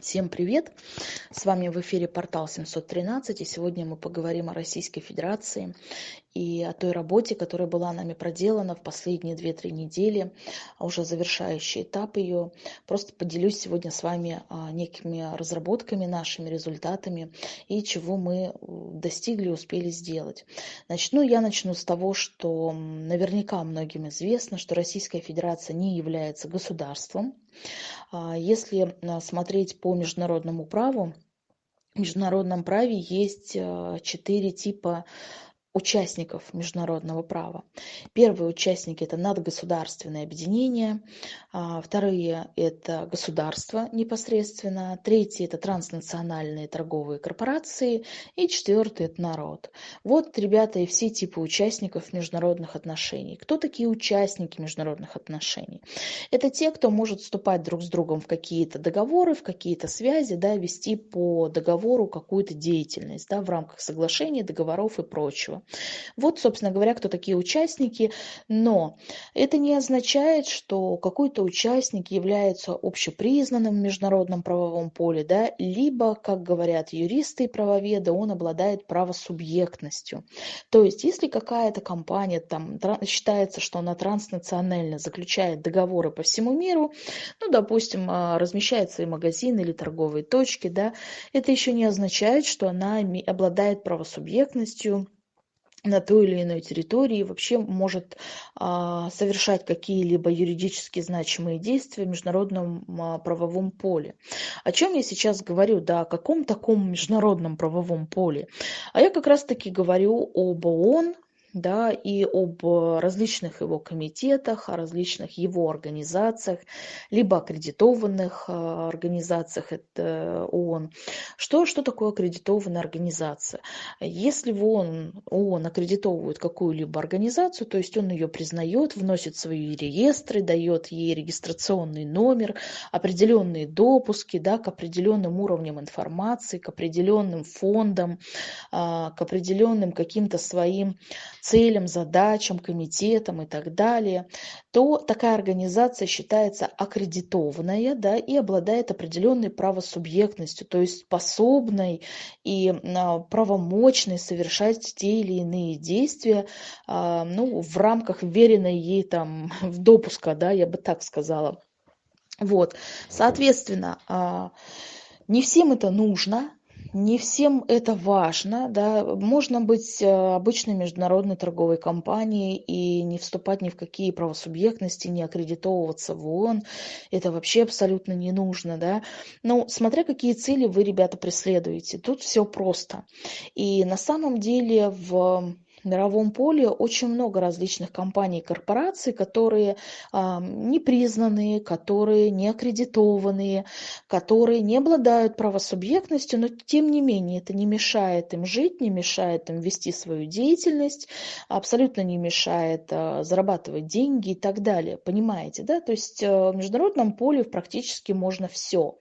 Всем привет! С вами в эфире портал 713, и сегодня мы поговорим о Российской Федерации и о той работе, которая была нами проделана в последние 2-3 недели, а уже завершающий этап ее. Просто поделюсь сегодня с вами а, некими разработками, нашими результатами и чего мы достигли, успели сделать. Начну я начну с того, что наверняка многим известно, что Российская Федерация не является государством, а, если смотреть по международному праву, в международном праве есть четыре типа участников международного права. Первые участники – это надгосударственные объединения, а, вторые – это государства непосредственно, третьи – это транснациональные торговые корпорации и четвертый – это народ. Вот, ребята, и все типы участников международных отношений. Кто такие участники международных отношений? Это те, кто может вступать друг с другом в какие-то договоры, в какие-то связи, да, вести по договору какую-то деятельность да, в рамках соглашений, договоров и прочего. Вот, собственно говоря, кто такие участники. Но это не означает, что какой-то участник является общепризнанным в международном правовом поле, да, либо, как говорят юристы и правоведы, он обладает правосубъектностью. То есть, если какая-то компания там считается, что она транснационально заключает договоры по всему миру, ну, допустим, а, размещает свои магазины или торговые точки, да, это еще не означает, что она обладает правосубъектностью на той или иной территории вообще может а, совершать какие-либо юридически значимые действия в международном а, правовом поле. О чем я сейчас говорю? Да, о каком таком международном правовом поле? А я как раз-таки говорю об ООН, да, и об различных его комитетах, о различных его организациях, либо аккредитованных а, организациях, это ООН. Что, что такое аккредитованная организация? Если в ООН, ООН аккредитовывает какую-либо организацию, то есть он ее признает, вносит свои реестры, дает ей регистрационный номер, определенные допуски да, к определенным уровням информации, к определенным фондам, к определенным каким-то своим целям, задачам, комитетам и так далее, то такая организация считается аккредитованная да, и обладает определенной правосубъектностью, то есть способной и а, правомочной совершать те или иные действия а, ну, в рамках веренной ей там, допуска, да, я бы так сказала. Вот, соответственно, а, не всем это нужно, не всем это важно, да, можно быть э, обычной международной торговой компанией и не вступать ни в какие правосубъектности, не аккредитовываться в ООН, это вообще абсолютно не нужно, да, но смотря какие цели вы, ребята, преследуете, тут все просто, и на самом деле в мировом поле очень много различных компаний и корпораций, которые а, не признанные, которые не аккредитованные, которые не обладают правосубъектностью, но тем не менее это не мешает им жить, не мешает им вести свою деятельность, абсолютно не мешает а, зарабатывать деньги и так далее. Понимаете, да? То есть а, в международном поле практически можно все.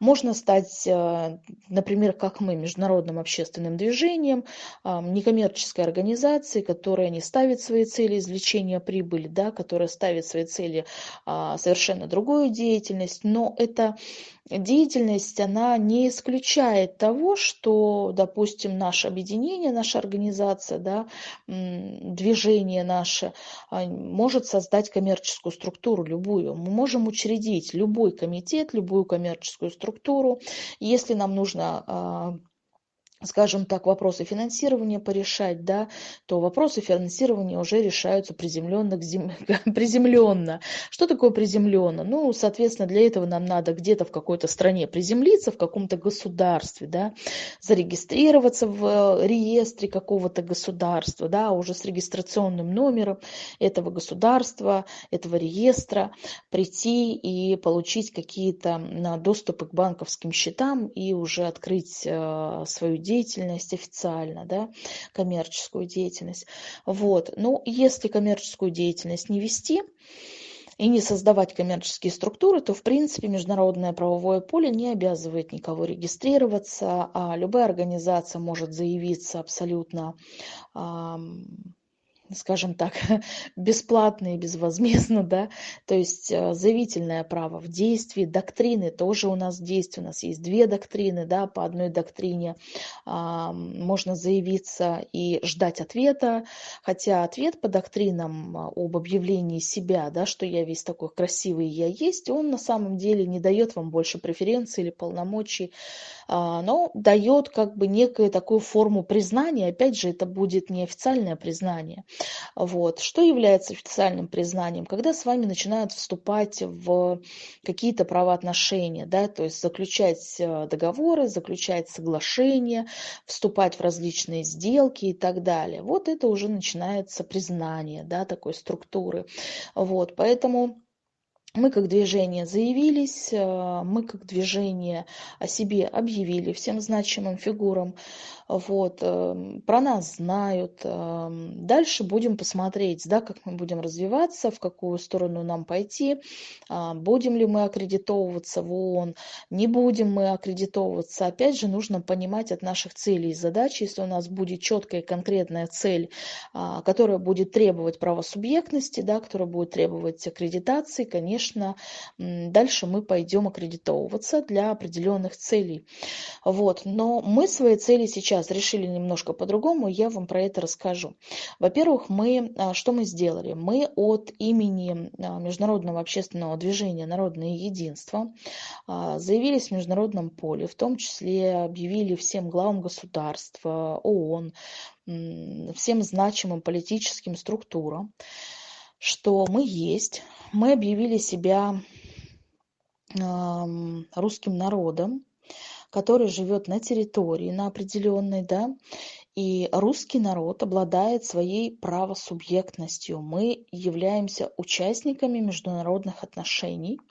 Можно стать, а, например, как мы, международным общественным движением, а, некоммерческой организацией, организации, которая не ставит свои цели извлечения прибыли, да, которая ставит свои цели а, совершенно другую деятельность, но эта деятельность, она не исключает того, что, допустим, наше объединение, наша организация, да, движение наше а, может создать коммерческую структуру любую. Мы можем учредить любой комитет, любую коммерческую структуру. Если нам нужно а, скажем так, вопросы финансирования порешать, да, то вопросы финансирования уже решаются приземленно, приземленно. Что такое приземленно? Ну, соответственно, для этого нам надо где-то в какой-то стране приземлиться, в каком-то государстве, да, зарегистрироваться в э, реестре какого-то государства, да, уже с регистрационным номером этого государства, этого реестра, прийти и получить какие-то доступы к банковским счетам и уже открыть э, свою деятельность деятельность официально, да, коммерческую деятельность. Вот. Ну, если коммерческую деятельность не вести, и не создавать коммерческие структуры, то, в принципе, международное правовое поле не обязывает никого регистрироваться, а любая организация может заявиться абсолютно скажем так, бесплатно и безвозмездно, да, то есть э, заявительное право в действии, доктрины тоже у нас в действии, у нас есть две доктрины, да, по одной доктрине а, можно заявиться и ждать ответа, хотя ответ по доктринам а, об объявлении себя, да, что я весь такой красивый, я есть, он на самом деле не дает вам больше преференций или полномочий, а, но дает как бы некую такую форму признания, опять же, это будет неофициальное признание. Вот. Что является официальным признанием? Когда с вами начинают вступать в какие-то правоотношения, да, то есть заключать э, договоры, заключать соглашения, вступать в различные сделки и так далее. Вот это уже начинается признание, да, такой структуры. Вот. Поэтому мы как движение заявились, э, мы как движение о себе объявили всем значимым фигурам, вот, эм, про нас знают. Эм, дальше будем посмотреть, да, как мы будем развиваться, в какую сторону нам пойти, а, будем ли мы аккредитовываться в ООН, не будем мы аккредитовываться. Опять же, нужно понимать от наших целей и задач, если у нас будет четкая и конкретная цель, а, которая будет требовать правосубъектности, да, которая будет требовать аккредитации, конечно, дальше мы пойдем аккредитовываться для определенных целей. Вот. Но мы свои цели сейчас решили немножко по-другому, я вам про это расскажу. Во-первых, мы, а, что мы сделали? Мы от имени а, Международного общественного движения «Народное единство» а, заявились в международном поле, в том числе объявили всем главам государств, ООН, всем значимым политическим структурам, что мы есть, мы объявили себя русским народом, который живет на территории, на определенной, да, и русский народ обладает своей правосубъектностью. Мы являемся участниками международных отношений –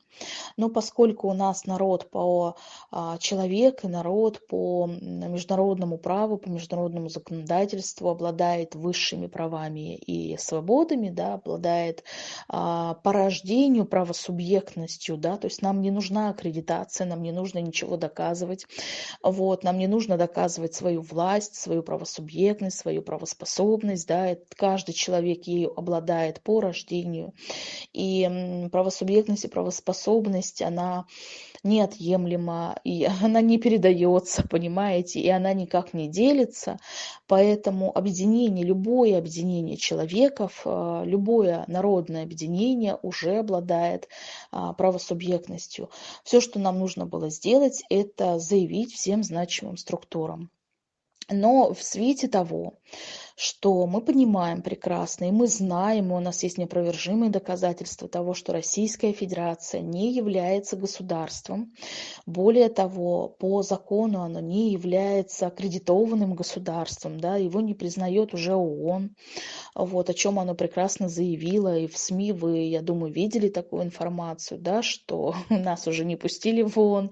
но поскольку у нас народ по а, человек и народ по международному праву, по международному законодательству обладает высшими правами и свободами, да, обладает а, по рождению правосубъектностью, да, то есть нам не нужна аккредитация, нам не нужно ничего доказывать, вот, нам не нужно доказывать свою власть, свою правосубъектность, свою правоспособность, да, каждый человек ею обладает по рождению, и правосубъектность и правоспособность способность, она неотъемлема, и она не передается, понимаете, и она никак не делится. Поэтому объединение, любое объединение человеков, э, любое народное объединение уже обладает а, правосубъектностью. Все, что нам нужно было сделать, это заявить всем значимым структурам. Но в свете того, что мы понимаем прекрасно, и мы знаем, и у нас есть неопровержимые доказательства того, что Российская Федерация не является государством. Более того, по закону оно не является аккредитованным государством, да, его не признает уже ООН, вот, о чем оно прекрасно заявило, и в СМИ вы, я думаю, видели такую информацию, да, что нас уже не пустили в ООН.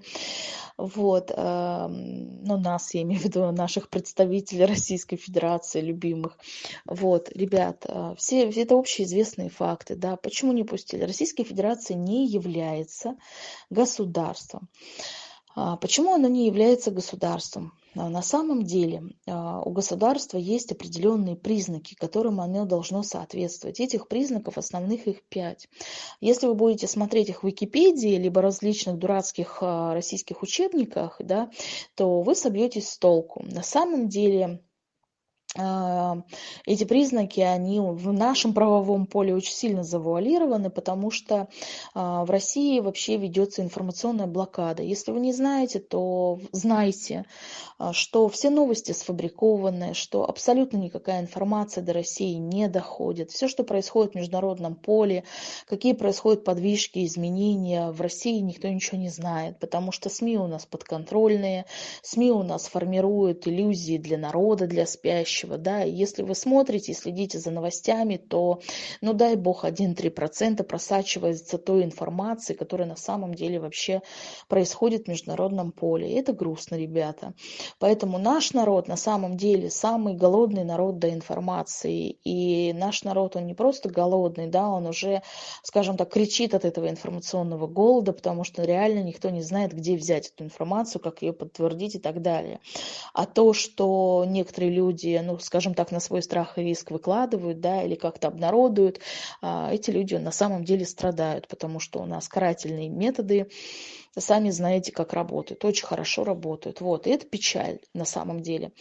Вот, ну, нас, я имею в виду наших представителей Российской Федерации, любимых. Вот, ребят, а, все, это общеизвестные факты, да, почему не пустили? Российская Федерация не является государством. А, почему она не является государством? А, на самом деле у государства есть определенные признаки, которым оно должно соответствовать. Этих признаков основных их пять. Если вы будете смотреть их в Википедии, либо различных дурацких российских учебниках, да, то вы собьетесь с толку. На самом деле эти признаки, они в нашем правовом поле очень сильно завуалированы, потому что а, в России вообще ведется информационная блокада. Если вы не знаете, то знайте, а, что все новости сфабрикованы, что абсолютно никакая информация до России не доходит. Все, что происходит в международном поле, какие происходят подвижки, изменения, в России никто ничего не знает, потому что СМИ у нас подконтрольные, СМИ у нас формируют иллюзии для народа, для спящих, будущего, да, если вы смотрите, следите за новостями, то, ну дай бог, 1-3% просачивается той информации, которая на самом деле вообще происходит в международном поле. И это грустно, ребята. Поэтому наш народ на самом деле самый голодный народ до информации. И наш народ, он не просто голодный, да, он уже, скажем так, кричит от этого информационного голода, потому что реально никто не знает, где взять эту информацию, как ее подтвердить и так далее. А то, что некоторые люди, ну, скажем так, на свой страх и риск выкладывают, да, или как-то обнародуют, а, эти люди на самом деле страдают, потому что у нас карательные методы, сами знаете, как работают, очень хорошо работают. Вот, и это печаль на самом деле.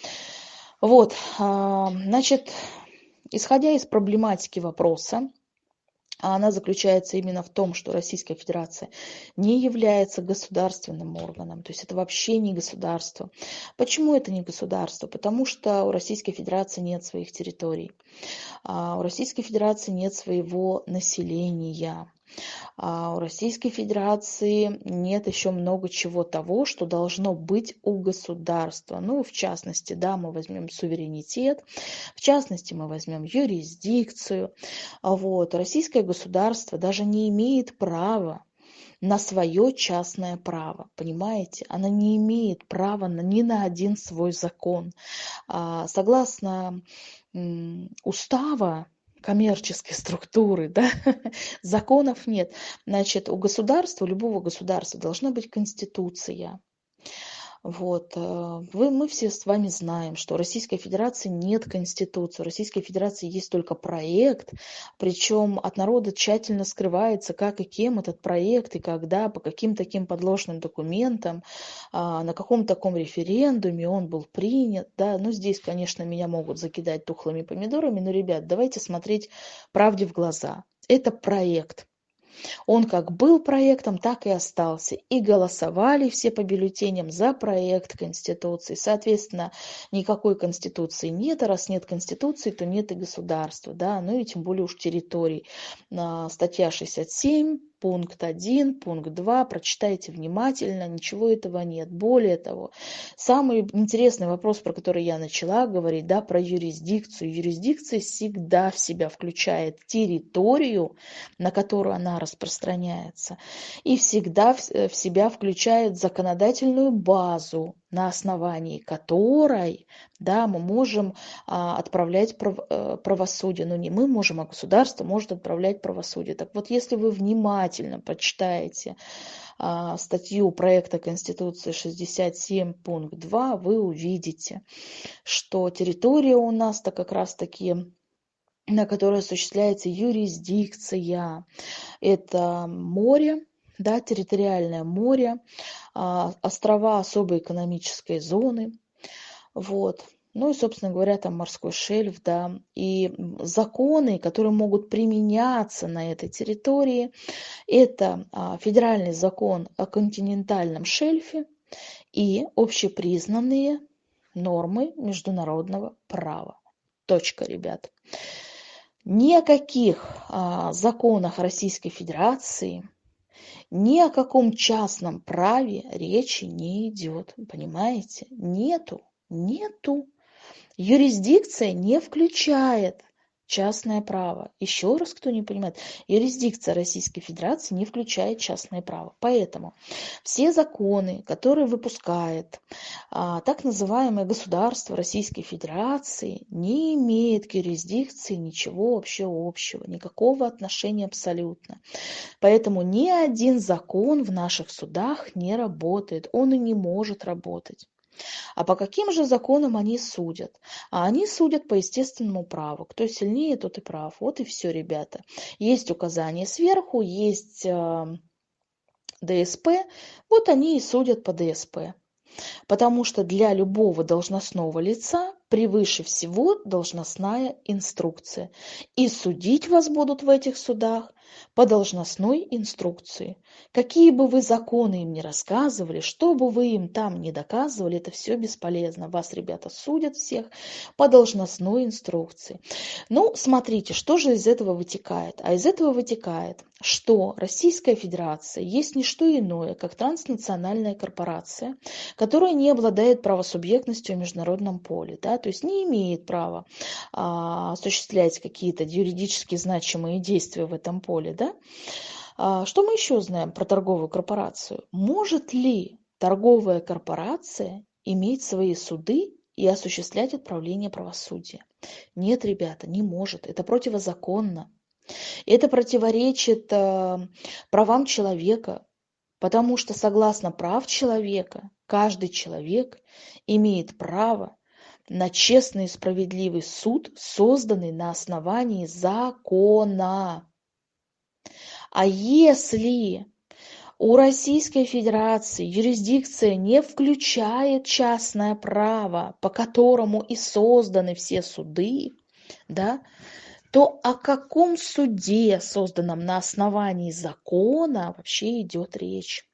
Вот, а, значит, исходя из проблематики вопроса, а она заключается именно в том, что Российская Федерация не является государственным органом, то есть это вообще не государство. Почему это не государство? Потому что у Российской Федерации нет своих территорий, а у Российской Федерации нет своего населения. А у Российской Федерации нет еще много чего того, что должно быть у государства. Ну, в частности, да, мы возьмем суверенитет, в частности, мы возьмем юрисдикцию. Вот. Российское государство даже не имеет права на свое частное право, понимаете? Она не имеет права на, ни на один свой закон. А, согласно устава коммерческой структуры, да, законов нет. Значит, у государства, у любого государства должна быть конституция. Вот. Э, вы, мы все с вами знаем, что у Российской Федерации нет Конституции. У Российской Федерации есть только проект, причем от народа тщательно скрывается, как и кем этот проект, и когда, по каким таким подложным документам, а, на каком таком референдуме он был принят. Да? Ну, здесь, конечно, меня могут закидать тухлыми помидорами, но, ребят, давайте смотреть правде в глаза. Это проект. Он как был проектом, так и остался. И голосовали все по бюллетеням за проект Конституции. Соответственно, никакой Конституции нет, а раз нет Конституции, то нет и государства, да, ну и тем более уж территорий. Статья 67 пункт 1, пункт 2, прочитайте внимательно, ничего этого нет. Более того, самый интересный вопрос, про который я начала говорить, да, про юрисдикцию. Юрисдикция всегда в себя включает территорию, на которую она распространяется, и всегда в себя включает законодательную базу, на основании которой да, мы можем а, отправлять прав, а, правосудие. Но не мы можем, а государство может отправлять правосудие. Так вот, если вы внимательно почитаете а, статью проекта Конституции 67 пункт 2, вы увидите, что территория у нас-то как раз-таки на которой осуществляется юрисдикция. Это море, да, территориальное море, а, острова особой экономической зоны, вот. Ну и, собственно говоря, там морской шельф, да, и законы, которые могут применяться на этой территории, это а, федеральный закон о континентальном шельфе и общепризнанные нормы международного права. Точка, ребят. Ни о каких а, законах Российской Федерации ни о каком частном праве речи не идет, понимаете? Нету, нету. Юрисдикция не включает частное право. Еще раз, кто не понимает, юрисдикция Российской Федерации не включает частное право. Поэтому все законы, которые выпускает а, так называемое государство Российской Федерации, не имеет к юрисдикции ничего вообще общего, никакого отношения абсолютно. Поэтому ни один закон в наших судах не работает, он и не может работать. А по каким же законам они судят? А они судят по естественному праву. Кто сильнее, тот и прав. Вот и все, ребята. Есть указания сверху, есть э, ДСП. Вот они и судят по ДСП. Потому что для любого должностного лица превыше всего должностная инструкция. И судить вас будут в этих судах по должностной инструкции. Какие бы вы законы им ни рассказывали, что бы вы им там ни доказывали, это все бесполезно. Вас, ребята, судят всех по должностной инструкции. Ну, смотрите, что же из этого вытекает? А из этого вытекает, что Российская Федерация есть не что иное, как транснациональная корпорация, которая не обладает правосубъектностью в международном поле, да, то есть не имеет права а, осуществлять какие-то юридически значимые действия в этом поле. Да? А, что мы еще знаем про торговую корпорацию? Может ли торговая корпорация иметь свои суды и осуществлять отправление правосудия? Нет, ребята, не может. Это противозаконно. Это противоречит э, правам человека, потому что согласно прав человека, каждый человек имеет право на честный и справедливый суд, созданный на основании закона. А если у Российской Федерации юрисдикция не включает частное право, по которому и созданы все суды, да, то о каком суде, созданном на основании закона, вообще идет речь?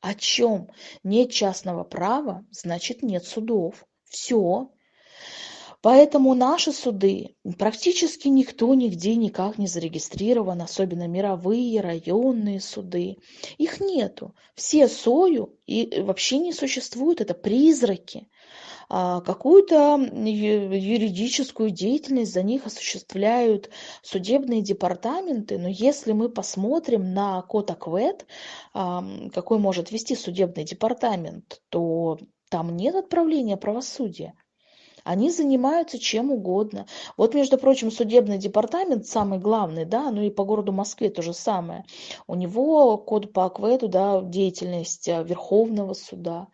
О чем? Нет частного права, значит нет судов. Все. Поэтому наши суды практически никто нигде никак не зарегистрирован, особенно мировые, районные суды. Их нету. Все сою и вообще не существуют, это призраки. А какую-то юридическую деятельность за них осуществляют судебные департаменты, но если мы посмотрим на код АКВЭД, какой может вести судебный департамент, то там нет отправления правосудия. Они занимаются чем угодно. Вот, между прочим, судебный департамент самый главный, да, ну и по городу Москве то же самое. У него код по АКВЭДу, да, деятельность а, Верховного суда.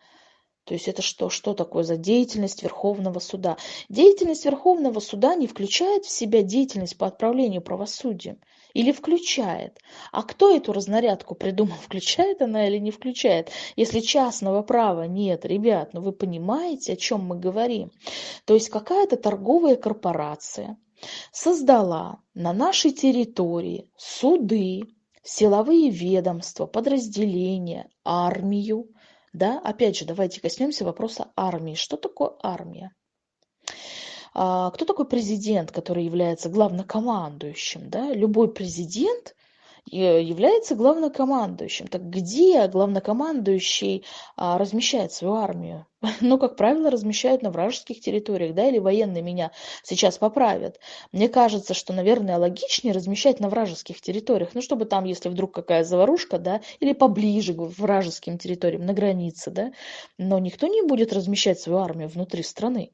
То есть это что? Что такое за деятельность Верховного суда? Деятельность Верховного суда не включает в себя деятельность по отправлению правосудия. Или включает? А кто эту разнарядку придумал? Включает она или не включает? Если частного права нет, ребят, ну вы понимаете, о чем мы говорим? То есть какая-то торговая корпорация создала на нашей территории суды, силовые ведомства, подразделения, армию, да, опять же, давайте коснемся вопроса армии. Что такое армия? А, кто такой президент, который является главнокомандующим? Да? Любой президент является главнокомандующим. Так где главнокомандующий а, размещает свою армию? Ну, как правило, размещают на вражеских территориях, да, или военные меня сейчас поправят. Мне кажется, что, наверное, логичнее размещать на вражеских территориях, ну, чтобы там, если вдруг какая заварушка, да, или поближе к вражеским территориям, на границе, да, но никто не будет размещать свою армию внутри страны.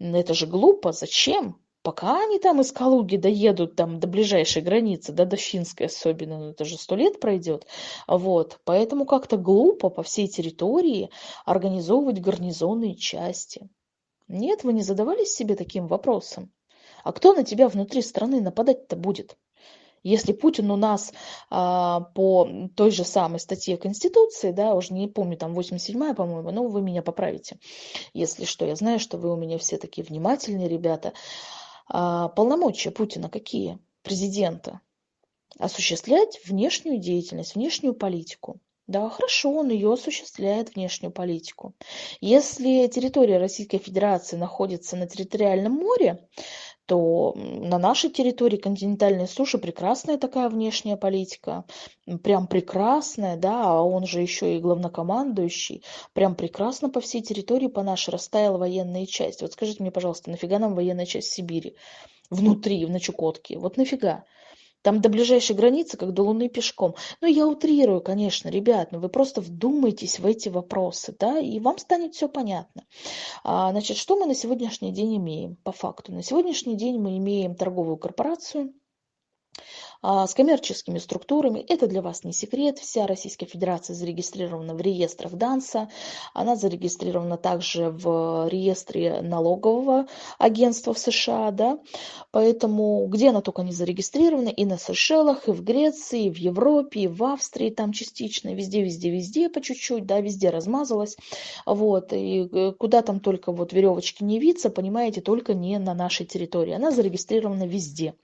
Это же глупо, зачем? Пока они там из Калуги доедут там до ближайшей границы, да, до Финской особенно, ну, это же сто лет пройдет. Вот, поэтому как-то глупо по всей территории организовывать гарнизонные части. Нет, вы не задавались себе таким вопросом? А кто на тебя внутри страны нападать-то будет? Если Путин у нас а, по той же самой статье Конституции, да, уже не помню, там 87-я, по-моему, но вы меня поправите, если что. Я знаю, что вы у меня все такие внимательные ребята. А, полномочия Путина какие? Президента. Осуществлять внешнюю деятельность, внешнюю политику. Да, хорошо, он ее осуществляет, внешнюю политику. Если территория Российской Федерации находится на территориальном море, то на нашей территории континентальной суши прекрасная такая внешняя политика, прям прекрасная, да, а он же еще и главнокомандующий, прям прекрасно по всей территории по нашей растаяла военная часть. Вот скажите мне, пожалуйста, нафига нам военная часть Сибири? Внутри, на Чукотке. Вот нафига? Там до ближайшей границы, как до Луны пешком. Ну, я утрирую, конечно, ребят, но вы просто вдумайтесь в эти вопросы, да, и вам станет все понятно. А, значит, что мы на сегодняшний день имеем по факту? На сегодняшний день мы имеем торговую корпорацию, с коммерческими структурами. Это для вас не секрет. Вся Российская Федерация зарегистрирована в реестрах ДАНСа. Она зарегистрирована также в реестре налогового агентства в США. Да? Поэтому где она только не зарегистрирована, и на Сейшелах, и в Греции, и в Европе, и в Австрии там частично, везде, везде, везде по чуть-чуть, да, везде размазалась. Вот, и э, куда там только вот веревочки не виться, понимаете, только не на нашей территории. Она зарегистрирована везде.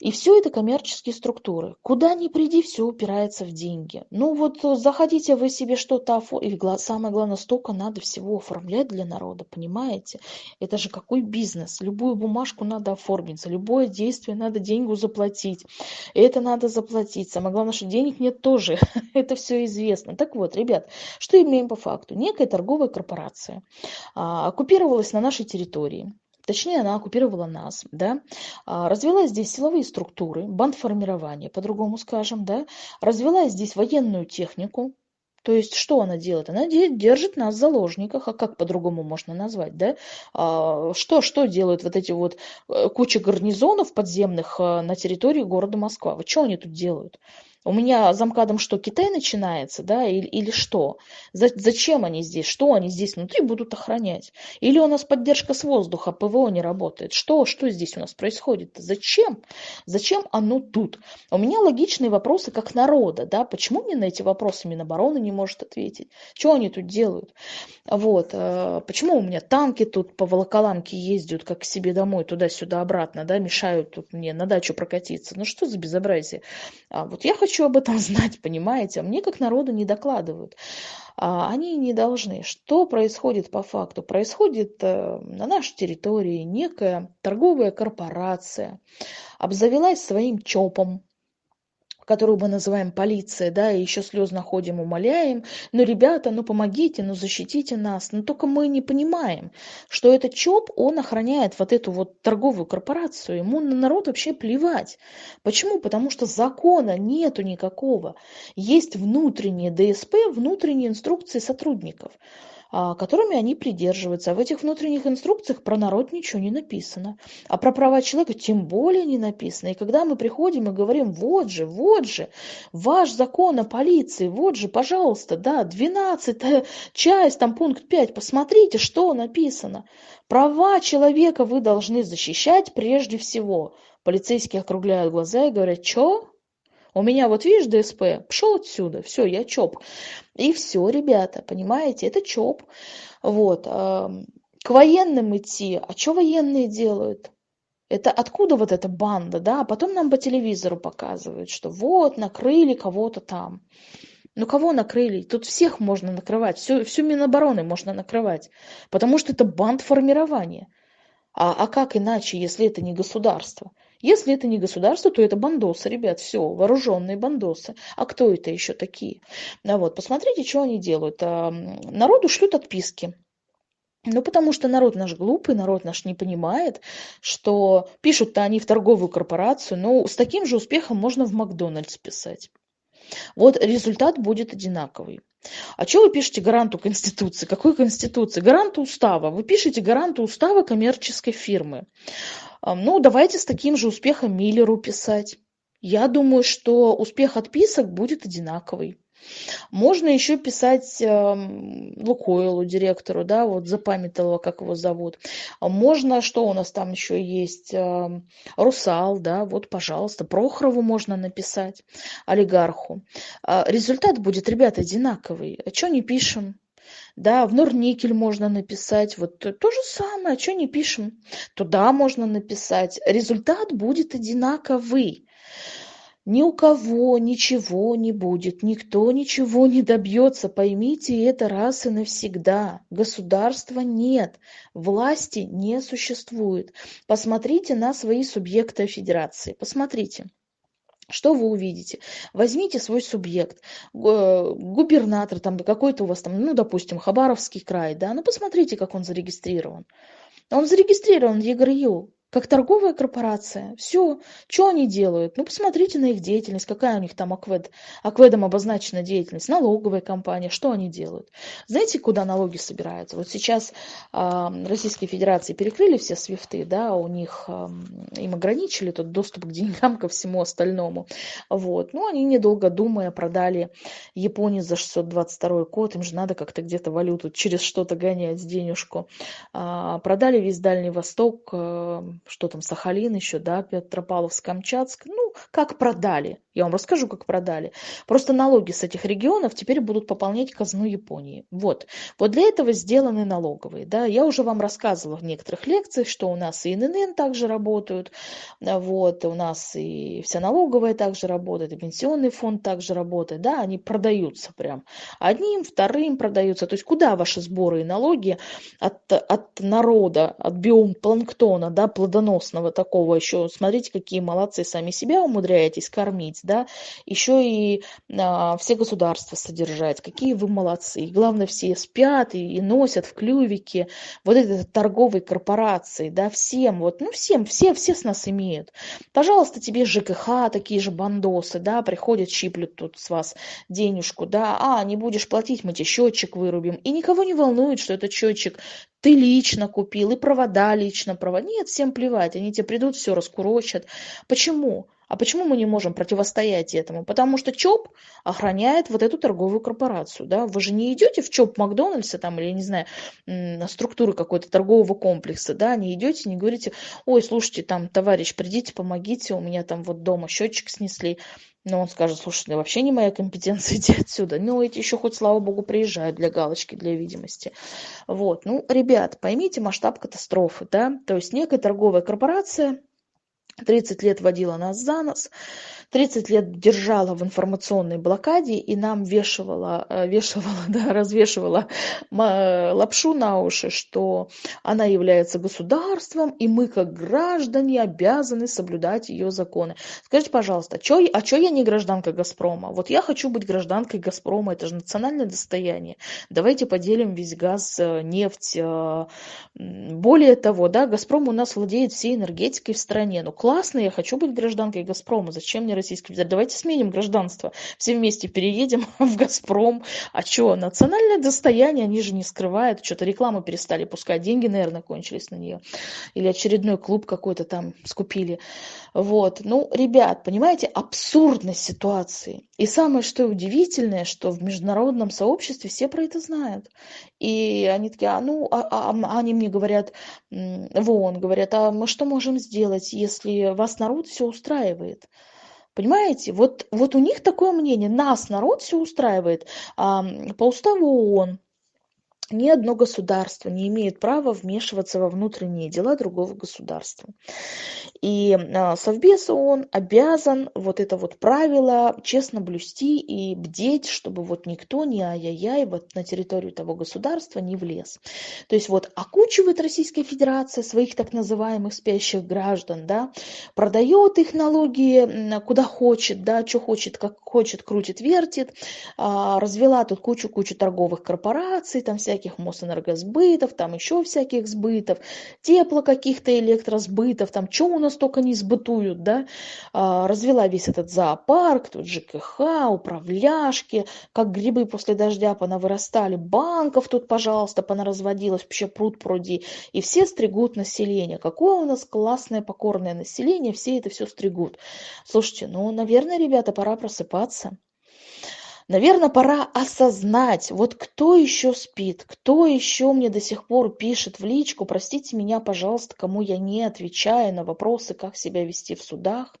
И все это коммерческие структуры. Куда ни приди, все упирается в деньги. Ну вот э, заходите вы себе что-то оформить. И самое главное, столько надо всего оформлять для народа, понимаете? Это же какой бизнес? Любую бумажку надо оформить, за любое действие надо деньгу заплатить. Это надо заплатить. Самое главное, что денег нет тоже. это все известно. Так вот, ребят, что имеем по факту? Некая торговая корпорация а, оккупировалась на нашей территории точнее она оккупировала нас, да, а, развела здесь силовые структуры, бандформирование, по-другому скажем, да, развела здесь военную технику, то есть что она делает? Она держит нас в заложниках, а как по-другому можно назвать, да? А, что, что делают вот эти вот э, куча гарнизонов подземных э, на территории города Москва? Вот что они тут делают? У меня замкадом что, Китай начинается, да, или, или что? За, зачем они здесь? Что они здесь внутри будут охранять? Или у нас поддержка с воздуха, ПВО не работает? Что, что здесь у нас происходит? Зачем? Зачем оно тут? У меня логичные вопросы как народа, да, почему мне на эти вопросы Минобороны не может ответить? Что они тут делают? Вот, э, почему у меня танки тут по Волоколамке ездят, как к себе домой, туда-сюда, обратно, да, мешают тут мне на дачу прокатиться? Ну что за безобразие? А вот я хочу об этом знать, понимаете? А мне как народу не докладывают. А они не должны. Что происходит по факту? Происходит э, на нашей территории некая торговая корпорация, обзавелась своим ЧОПом, которую мы называем полиция, да, и еще слезно ходим, умоляем, ну, ребята, ну, помогите, ну, защитите нас. Но только мы не понимаем, что этот ЧОП, он охраняет вот эту вот торговую корпорацию, ему на народ вообще плевать. Почему? Потому что закона нету никакого. Есть внутренние ДСП, внутренние инструкции сотрудников. А, которыми они придерживаются. А в этих внутренних инструкциях про народ ничего не написано. А про права человека тем более не написано. И когда мы приходим и говорим, вот же, вот же, ваш закон о полиции, вот же, пожалуйста, да, 12 часть, там пункт 5, посмотрите, что написано. Права человека вы должны защищать прежде всего. Полицейские округляют глаза и говорят, что? У меня вот видишь ДСП, пошел отсюда, все, я ЧОП. И все, ребята, понимаете, это ЧОП. Вот. К военным идти, а что военные делают? Это откуда вот эта банда, да? А потом нам по телевизору показывают, что вот, накрыли кого-то там. Ну кого накрыли? Тут всех можно накрывать, всю, всю Минобороны можно накрывать, потому что это бандформирование. А, а как иначе, если это не государство? Если это не государство, то это бандосы, ребят, все, вооруженные бандосы. А кто это еще такие? Ну, вот, посмотрите, что они делают. А, народу шлют отписки. Ну, потому что народ наш глупый, народ наш не понимает, что пишут-то они в торговую корпорацию, но с таким же успехом можно в Макдональдс писать. Вот результат будет одинаковый. А что вы пишете гаранту Конституции? Какой Конституции? Гаранту устава. Вы пишете гаранту устава коммерческой фирмы. Ну, давайте с таким же успехом Миллеру писать. Я думаю, что успех отписок будет одинаковый. Можно еще писать э, Лукойлу, директору, да, вот запамятовала, как его зовут. Можно, что у нас там еще есть, э, Русал, да, вот, пожалуйста, Прохорову можно написать, олигарху. Э, результат будет, ребята, одинаковый. А что не пишем? Да, в Норникель можно написать, вот то, то же самое, а что не пишем? Туда можно написать. Результат будет одинаковый. Ни у кого ничего не будет, никто ничего не добьется, поймите это раз и навсегда. Государства нет, власти не существует. Посмотрите на свои субъекты федерации, посмотрите. Что вы увидите? Возьмите свой субъект, губернатор, там какой-то у вас там, ну, допустим, Хабаровский край, да, ну, посмотрите, как он зарегистрирован. Он зарегистрирован в ЕГРЮ как торговая корпорация. Все. Что они делают? Ну, посмотрите на их деятельность, какая у них там аквед, акведом обозначена деятельность. Налоговая компания, что они делают? Знаете, куда налоги собираются? Вот сейчас э, Российской Федерации перекрыли все свифты, да, у них, э, им ограничили тот доступ к деньгам, ко всему остальному. Вот. Ну, они, недолго думая, продали Японии за 622 код, им же надо как-то где-то валюту через что-то гонять, денежку. Э, продали весь Дальний Восток, э, что там, Сахалин еще, да, Петропавловск, Камчатск, ну, как продали. Я вам расскажу, как продали. Просто налоги с этих регионов теперь будут пополнять казну Японии. Вот. Вот для этого сделаны налоговые. Да. Я уже вам рассказывала в некоторых лекциях, что у нас и ННН также работают, вот, у нас и вся налоговая также работает, и пенсионный фонд также работает. Да, они продаются прям. Одним, вторым продаются. То есть куда ваши сборы и налоги от, от народа, от биомпланктона, да, плодоносного такого еще. Смотрите, какие молодцы, сами себя умудряетесь кормить, да, еще и а, все государства содержать, какие вы молодцы. И главное, все спят и, и носят в клювике вот этой торговой корпорации, да, всем, вот, ну, всем, все, все с нас имеют. Пожалуйста, тебе ЖКХ, такие же бандосы, да, приходят, щиплют тут с вас денежку, да, а, не будешь платить, мы тебе счетчик вырубим. И никого не волнует, что этот счетчик ты лично купил, и провода лично провод. Нет, всем плевать, они тебе придут, все раскурочат. Почему? А почему мы не можем противостоять этому? Потому что ЧОП охраняет вот эту торговую корпорацию. Да? Вы же не идете в ЧОП Макдональдса там, или, не знаю, на структуры какой-то торгового комплекса, да, не идете, не говорите, ой, слушайте, там, товарищ, придите, помогите, у меня там вот дома счетчик снесли. Но он скажет, слушай, это вообще не моя компетенция, иди отсюда. Ну, эти еще хоть, слава богу, приезжают для галочки, для видимости. Вот, ну, ребят, поймите масштаб катастрофы, да, то есть некая торговая корпорация 30 лет водила нас за нос, 30 лет держала в информационной блокаде и нам вешивала, э, вешивала, да, развешивала лапшу на уши, что она является государством, и мы, как граждане, обязаны соблюдать ее законы. Скажите, пожалуйста, чё, а чё я не гражданка «Газпрома»? Вот я хочу быть гражданкой «Газпрома», это же национальное достояние. Давайте поделим весь газ, э, нефть. Э, более того, да, «Газпром» у нас владеет всей энергетикой в стране. Ну, классно, я хочу быть гражданкой «Газпрома». Зачем мне Российской Федерации. Давайте сменим гражданство. Все вместе переедем в «Газпром». А что, национальное достояние, они же не скрывают. Что-то рекламу перестали пускать. Деньги, наверное, кончились на нее. Или очередной клуб какой-то там скупили. Вот. Ну, ребят, понимаете, абсурдность ситуации. И самое, что удивительное, что в международном сообществе все про это знают. И они такие, а ну, а, а, а они мне говорят, в ООН говорят, а мы что можем сделать, если вас народ все устраивает? Понимаете? Вот, вот у них такое мнение. Нас, народ, все устраивает. А, по уставу ООН ни одно государство не имеет права вмешиваться во внутренние дела другого государства. И а, Совбез ООН обязан вот это вот правило честно блюсти и бдеть, чтобы вот никто не ай-яй-яй вот на территорию того государства не влез. То есть вот окучивает Российская Федерация своих так называемых спящих граждан, да, продает их налоги куда хочет, да, что хочет, как хочет, крутит, вертит, а, развела тут кучу-кучу торговых корпораций, там всякие всяких Мосэнергосбытов, там еще всяких сбытов, тепло каких-то электросбытов, там что у нас только не сбытуют, да, а, развела весь этот зоопарк, тут ЖКХ, управляшки, как грибы после дождя понавырастали, банков тут, пожалуйста, понаразводилось, вообще пруд пруди, и все стригут население. Какое у нас классное покорное население, все это все стригут. Слушайте, ну, наверное, ребята, пора просыпаться. Наверное, пора осознать, вот кто еще спит, кто еще мне до сих пор пишет в личку, простите меня, пожалуйста, кому я не отвечаю на вопросы, как себя вести в судах,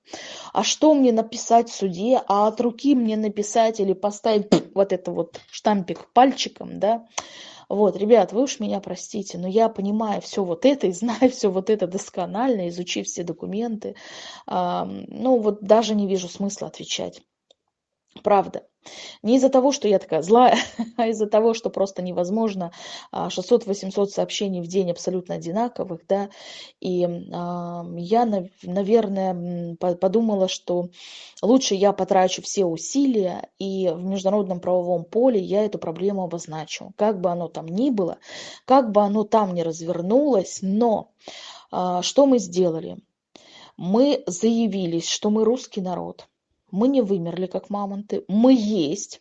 а что мне написать в суде, а от руки мне написать или поставить вот это вот штампик пальчиком, да, вот, ребят, вы уж меня простите, но я понимаю все вот это и знаю все вот это досконально, изучив все документы, ну вот даже не вижу смысла отвечать. Правда. Не из-за того, что я такая злая, а из-за того, что просто невозможно 600-800 а, сообщений в день абсолютно одинаковых, да, и э, я, наверное, подумала, что лучше я потрачу все усилия, и в международном правовом поле я эту проблему обозначу, как бы оно там ни было, как бы оно там ни развернулось, но э, что мы сделали? Мы заявились, что мы русский народ, мы не вымерли, как мамонты, мы есть.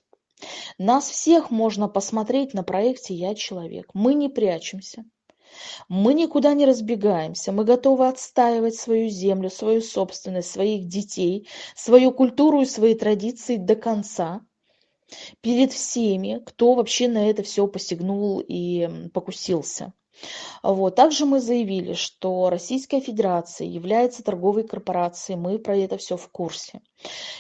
Нас всех можно посмотреть на проекте «Я человек». Мы не прячемся. Мы никуда не разбегаемся, мы готовы отстаивать свою землю, свою собственность, своих детей, свою культуру и свои традиции до конца перед всеми, кто вообще на это все посягнул и покусился. Вот. Также мы заявили, что Российская Федерация является торговой корпорацией, мы про это все в курсе.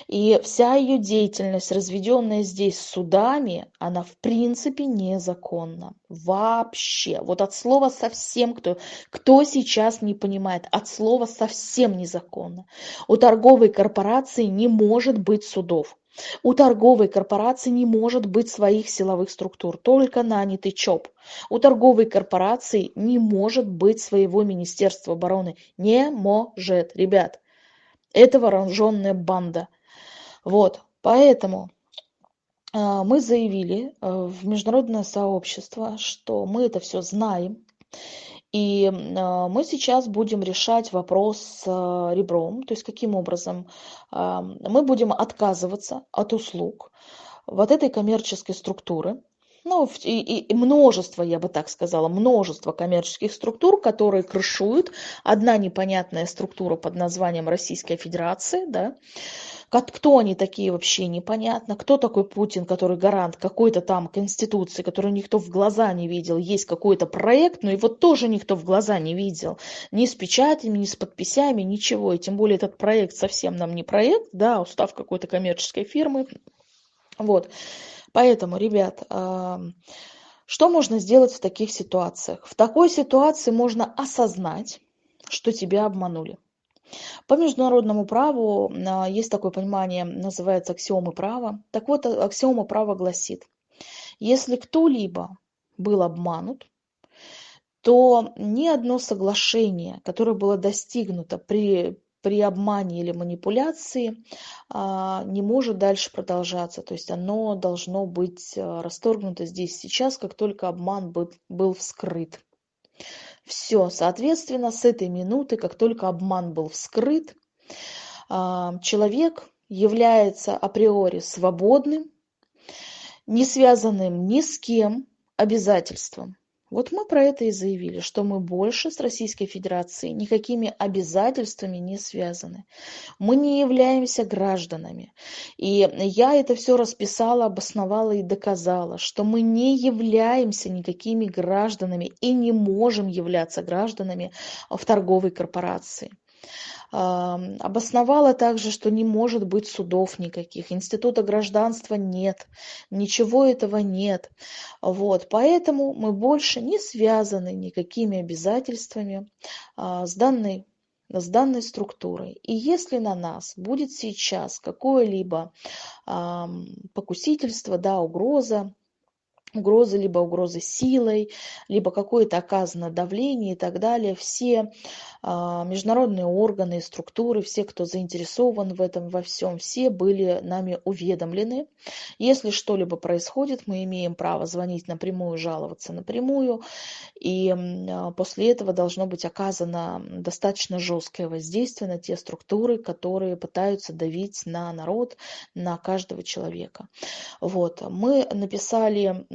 И вся ее деятельность, разведенная здесь судами, она в принципе незаконна. Вообще. Вот от слова совсем, кто, кто сейчас не понимает, от слова совсем незаконно. У торговой корпорации не может быть судов. У торговой корпорации не может быть своих силовых структур, только нанятый ЧОП. У торговой корпорации не может быть своего Министерства обороны. Не может, ребят. Это вооруженная банда. Вот, поэтому э, мы заявили э, в международное сообщество, что мы это все знаем, и а, мы сейчас будем решать вопрос с а, ребром, то есть каким образом мы будем отказываться от услуг вот этой коммерческой структуры, ну, и, и множество, я бы так сказала, множество коммерческих структур, которые крышуют. Одна непонятная структура под названием Российская Федерация, да, кто они такие вообще непонятно, кто такой Путин, который гарант какой-то там конституции, которую никто в глаза не видел, есть какой-то проект, но его тоже никто в глаза не видел, ни с печатями, ни с подписями, ничего, и тем более этот проект совсем нам не проект, да, устав какой-то коммерческой фирмы, вот, поэтому, ребят, что можно сделать в таких ситуациях? В такой ситуации можно осознать, что тебя обманули. По международному праву а, есть такое понимание, называется аксиомы права. Так вот, а, аксиома права гласит, если кто-либо был обманут, то ни одно соглашение, которое было достигнуто при, при обмане или манипуляции, а, не может дальше продолжаться. То есть оно должно быть расторгнуто здесь сейчас, как только обман был, был вскрыт. Все, соответственно, с этой минуты, как только обман был вскрыт, а, человек является априори свободным, не связанным ни с кем обязательством. Вот мы про это и заявили, что мы больше с Российской Федерацией никакими обязательствами не связаны. Мы не являемся гражданами. И я это все расписала, обосновала и доказала, что мы не являемся никакими гражданами и не можем являться гражданами в торговой корпорации обосновала также, что не может быть судов никаких, института гражданства нет, ничего этого нет. Вот, поэтому мы больше не связаны никакими обязательствами а, с данной с данной структурой. И если на нас будет сейчас какое-либо покусительство, да, угроза, угрозы, либо угрозы силой, либо какое-то оказано давление и так далее. Все а, международные органы и структуры, все, кто заинтересован в этом во всем, все были нами уведомлены. Если что-либо происходит, мы имеем право звонить напрямую, жаловаться напрямую. И а, после этого должно быть оказано достаточно жесткое воздействие на те структуры, которые пытаются давить на народ, на каждого человека. Вот. Мы написали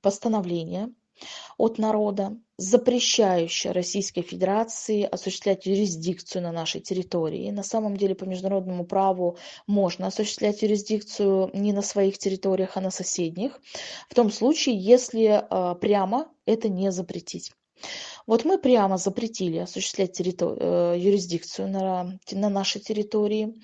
постановление от народа, запрещающее Российской Федерации осуществлять юрисдикцию на нашей территории. На самом деле по международному праву можно осуществлять юрисдикцию не на своих территориях, а на соседних, в том случае, если а, прямо это не запретить. Вот мы прямо запретили осуществлять территор... Э, юрисдикцию на, на нашей территории.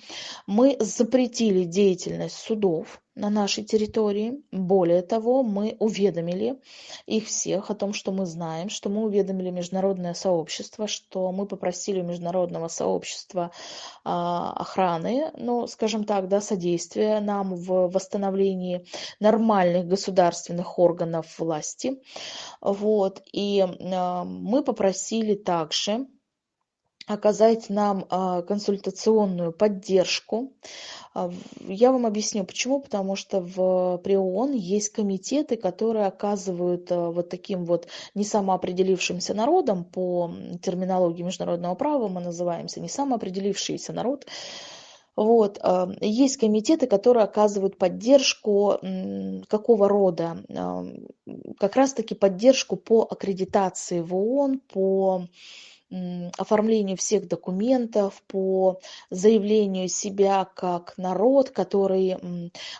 Мы запретили деятельность судов на нашей территории. Более того, мы уведомили их всех о том, что мы знаем, что мы уведомили международное сообщество, что мы попросили у международного сообщества а, охраны, ну, скажем так, да, содействия нам в восстановлении нормальных государственных органов власти. Вот. И а, мы попросили также оказать нам а, консультационную поддержку. А, я вам объясню почему. Потому что в, при ООН есть комитеты, которые оказывают а, вот таким вот не самоопределившимся народам, по терминологии международного права мы называемся не самоопределившийся народ, вот. Есть комитеты, которые оказывают поддержку какого рода? Как раз-таки поддержку по аккредитации в ООН, по оформлению всех документов, по заявлению себя как народ, который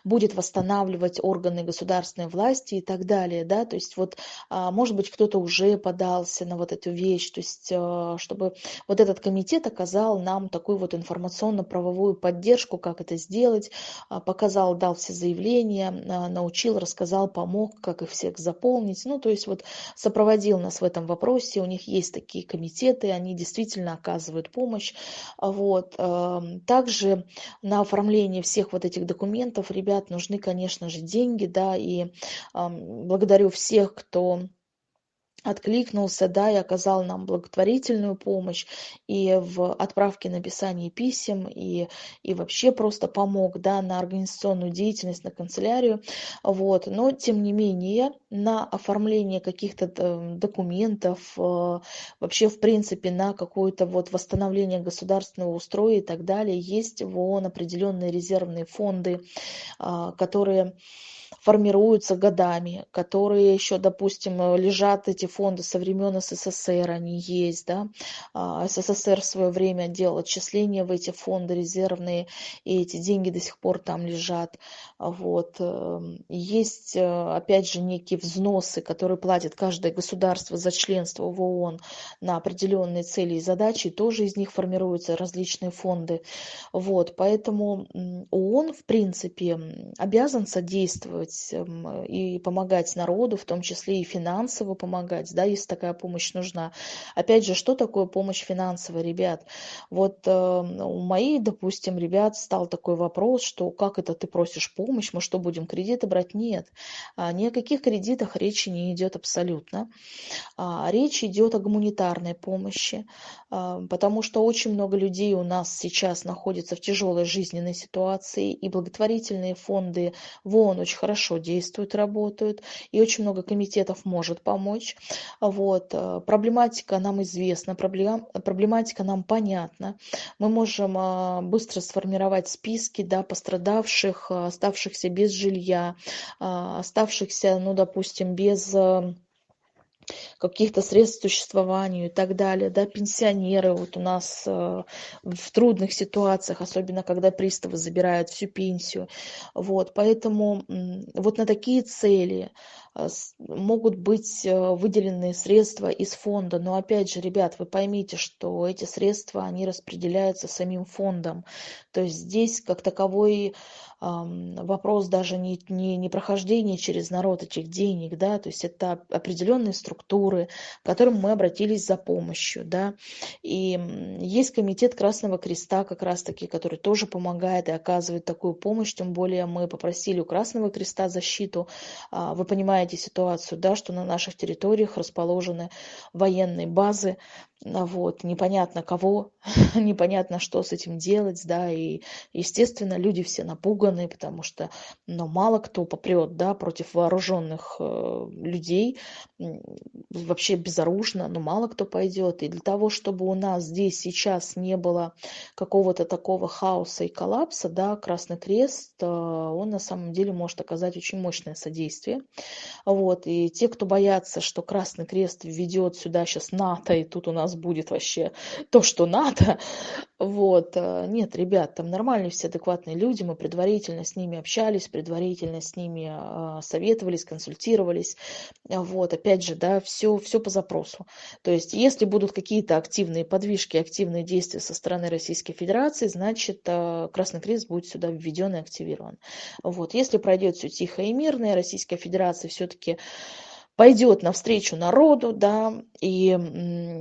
будет восстанавливать органы государственной власти и так далее. Да? То есть вот, а, может быть, кто-то уже подался на вот эту вещь, то есть а, чтобы вот этот комитет оказал нам такую вот информационно-правовую поддержку, как это сделать, а, показал, дал все заявления, научил, рассказал, помог, как их всех заполнить. Ну, то есть вот сопроводил нас в этом вопросе, у них есть такие комитеты, эксперты, они действительно оказывают помощь. Вот. Эм, также на оформление всех вот этих документов, ребят, нужны, конечно же, деньги, да, и эм, благодарю всех, кто откликнулся, да, и оказал нам благотворительную помощь и в отправке написании писем, и, и вообще просто помог, да, на организационную деятельность, на канцелярию, вот, но тем не менее на оформление каких-то э, документов, э, вообще, в принципе, на какое-то вот восстановление государственного устроя и так далее, есть в ООН определенные резервные фонды, а, которые формируются годами, которые еще, допустим, лежат эти фонды со времен СССР, они есть, да, а, СССР в свое время делал отчисления в эти фонды резервные, и эти деньги до сих пор там лежат, вот. Эм, есть, э, опять же, некие взносы, которые платит каждое государство за членство в ООН на определенные цели и задачи, тоже из них формируются различные фонды, вот, поэтому ООН, в принципе, обязан содействовать эм, и помогать народу, в том числе и финансово помогать, да, если такая помощь нужна. Опять же, что такое помощь финансовая, ребят? Вот э, у моих, допустим, ребят стал такой вопрос, что как это ты просишь помощь, мы что, будем кредиты брать? Нет, а, ни о каких кредитах речи не идет абсолютно. А, речь идет о гуманитарной помощи, а, потому что очень много людей у нас сейчас находится в тяжелой жизненной ситуации, и благотворительные фонды в ООН очень хорошо действуют, работают, и очень много комитетов может помочь. Вот. Э, проблематика нам известна, проблематика нам понятна. Мы можем а, быстро сформировать списки да, пострадавших, оставшихся без жилья, оставшихся, ну, допустим, без э, каких-то средств к существованию и так далее, да, пенсионеры вот у нас э, в трудных ситуациях, особенно когда приставы забирают всю пенсию, вот, поэтому вот на такие цели могут быть э, выделены средства из фонда, но опять же, ребят, вы поймите, что эти средства, они распределяются самим фондом, то есть здесь как таковой вопрос даже не, не, не прохождения через народ этих денег, да, то есть это определенные структуры, к которым мы обратились за помощью, да, и есть комитет Красного Креста как раз-таки, который тоже помогает и оказывает такую помощь, тем более мы попросили у Красного Креста защиту, а, вы понимаете ситуацию, да, что на наших территориях расположены военные базы, вот, непонятно кого, непонятно, что с этим делать, да, и, естественно, люди все напуганы, потому что, ну, мало кто попрет, да, против вооруженных э, людей, вообще безоружно, но мало кто пойдет, и для того, чтобы у нас здесь сейчас не было какого-то такого хаоса и коллапса, да, Красный Крест, э, он на самом деле может оказать очень мощное содействие, вот, и те, кто боятся, что Красный Крест введет сюда сейчас НАТО, и тут у нас будет вообще то, что надо. Вот. Э, нет, ребят, там нормальные все адекватные люди, мы предварительно с ними общались, предварительно с ними а, советовались, консультировались. Вот, опять же, да, все, все по запросу. То есть, если будут какие-то активные подвижки, активные действия со стороны Российской Федерации, значит, э, Красный Крест будет сюда введен и активирован. Вот, если пройдет все тихо и мирно, и Российская Федерация все-таки пойдет навстречу народу, да, и